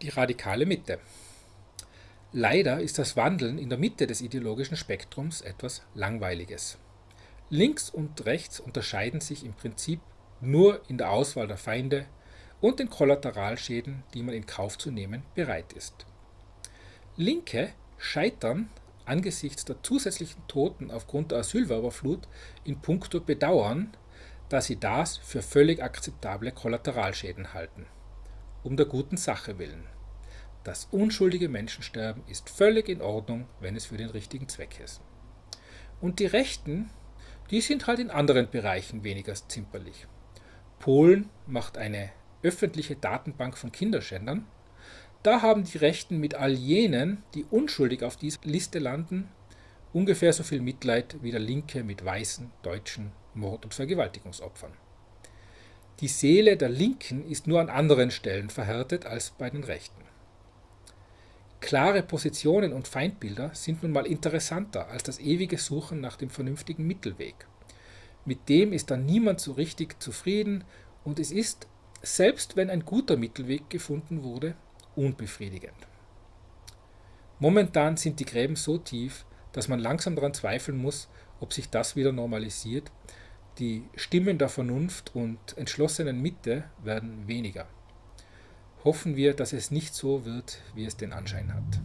Die radikale Mitte. Leider ist das Wandeln in der Mitte des ideologischen Spektrums etwas Langweiliges. Links und rechts unterscheiden sich im Prinzip nur in der Auswahl der Feinde und den Kollateralschäden, die man in Kauf zu nehmen bereit ist. Linke scheitern angesichts der zusätzlichen Toten aufgrund der Asylwerberflut in puncto Bedauern, da sie das für völlig akzeptable Kollateralschäden halten um der guten Sache willen. Das unschuldige Menschensterben ist völlig in Ordnung, wenn es für den richtigen Zweck ist. Und die Rechten, die sind halt in anderen Bereichen weniger zimperlich. Polen macht eine öffentliche Datenbank von Kinderschändern. Da haben die Rechten mit all jenen, die unschuldig auf dieser Liste landen, ungefähr so viel Mitleid wie der Linke mit weißen deutschen Mord- und Vergewaltigungsopfern. Die Seele der Linken ist nur an anderen Stellen verhärtet als bei den Rechten. Klare Positionen und Feindbilder sind nun mal interessanter als das ewige Suchen nach dem vernünftigen Mittelweg. Mit dem ist dann niemand so richtig zufrieden und es ist, selbst wenn ein guter Mittelweg gefunden wurde, unbefriedigend. Momentan sind die Gräben so tief, dass man langsam daran zweifeln muss, ob sich das wieder normalisiert die Stimmen der Vernunft und entschlossenen Mitte werden weniger. Hoffen wir, dass es nicht so wird, wie es den Anschein hat.